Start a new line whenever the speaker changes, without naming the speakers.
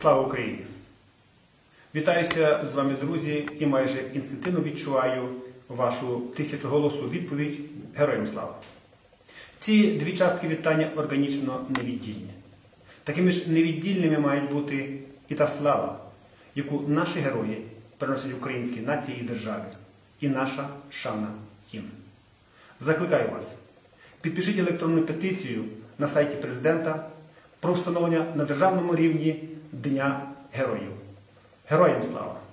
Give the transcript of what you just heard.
Слава Україні! Вітаюся з вами, друзі, і майже інстинктивно відчуваю вашу тисячоголосу відповідь Героям слава! Ці дві частки вітання органічно невіддільні. Такими ж невіддільними мають бути і та слава, яку наші герої приносять українській нації і державі, і наша шана їм. Закликаю вас, підпишіть електронну петицію на сайті президента про встановлення на державному рівні Дня Героїв. Героям слава!